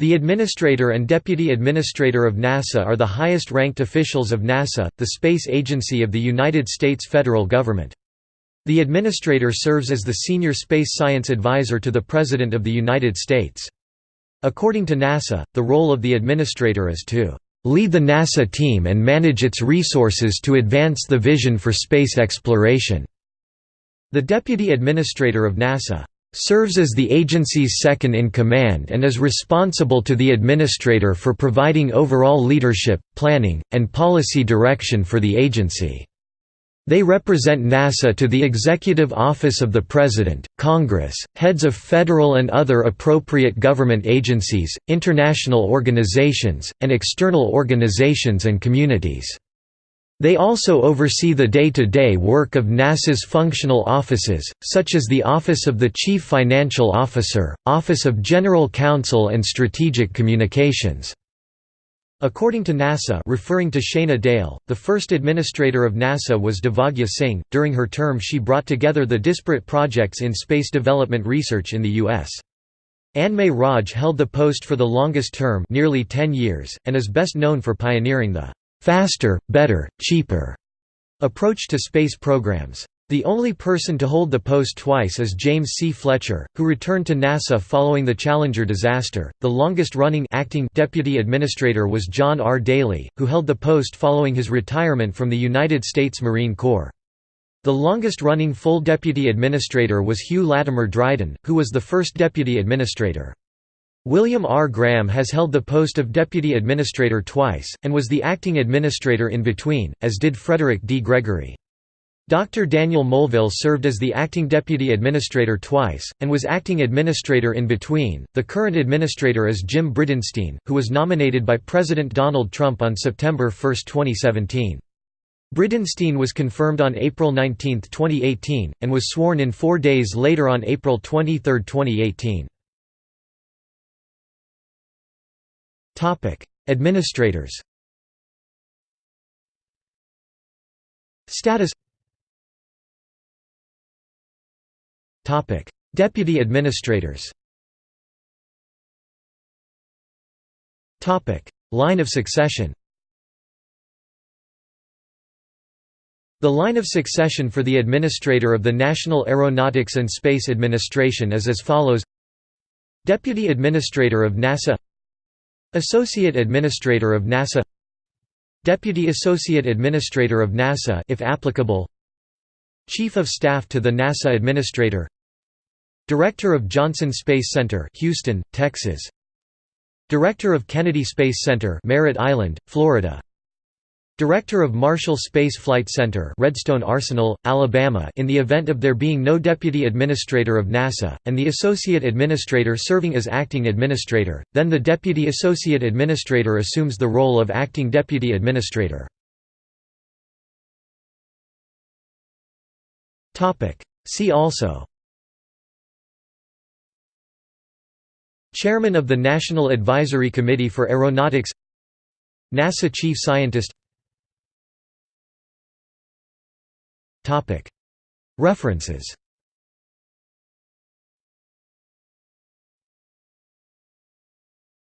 The Administrator and Deputy Administrator of NASA are the highest-ranked officials of NASA, the space agency of the United States federal government. The Administrator serves as the senior space science advisor to the President of the United States. According to NASA, the role of the Administrator is to "...lead the NASA team and manage its resources to advance the vision for space exploration." The Deputy Administrator of NASA serves as the agency's second-in-command and is responsible to the administrator for providing overall leadership, planning, and policy direction for the agency. They represent NASA to the Executive Office of the President, Congress, heads of federal and other appropriate government agencies, international organizations, and external organizations and communities. They also oversee the day-to-day -day work of NASA's functional offices, such as the Office of the Chief Financial Officer, Office of General Counsel and Strategic Communications. According to NASA referring to Shana Dale, the first administrator of NASA was Devagya Singh. During her term she brought together the disparate projects in space development research in the U.S. Anmay Raj held the post for the longest term nearly 10 years, and is best known for pioneering the faster, better, cheaper approach to space programs. The only person to hold the post twice is James C. Fletcher, who returned to NASA following the Challenger disaster. The longest-running acting deputy administrator was John R. Dailey, who held the post following his retirement from the United States Marine Corps. The longest-running full deputy administrator was Hugh Latimer Dryden, who was the first deputy administrator. William R. Graham has held the post of Deputy Administrator twice, and was the acting administrator in between, as did Frederick D. Gregory. Dr. Daniel Mulville served as the acting deputy administrator twice, and was acting administrator in between. The current administrator is Jim Bridenstine, who was nominated by President Donald Trump on September 1, 2017. Bridenstine was confirmed on April 19, 2018, and was sworn in four days later on April 23, 2018. Topic: Administrators. Status. Topic: Deputy administrators. Topic: Line of succession. The line of succession for the Administrator of the National Aeronautics and Space Administration is as follows Deputy Administrator of NASA Associate Administrator of NASA Deputy Associate Administrator of NASA if applicable Chief of Staff to the NASA Administrator Director of Johnson Space Center Houston, Texas Director of Kennedy Space Center Merritt Island, Florida Director of Marshall Space Flight Center Redstone Arsenal, Alabama in the event of there being no Deputy Administrator of NASA, and the Associate Administrator serving as Acting Administrator, then the Deputy Associate Administrator assumes the role of Acting Deputy Administrator. See also Chairman of the National Advisory Committee for Aeronautics NASA Chief Scientist References